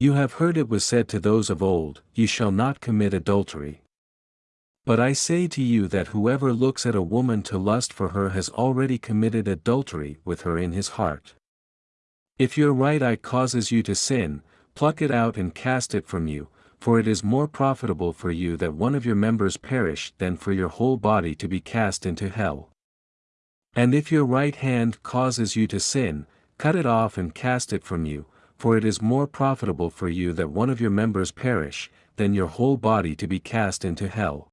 You have heard it was said to those of old, You shall not commit adultery. But I say to you that whoever looks at a woman to lust for her has already committed adultery with her in his heart. If your right eye causes you to sin, pluck it out and cast it from you, for it is more profitable for you that one of your members perish than for your whole body to be cast into hell. And if your right hand causes you to sin, cut it off and cast it from you, for it is more profitable for you that one of your members perish, than your whole body to be cast into hell.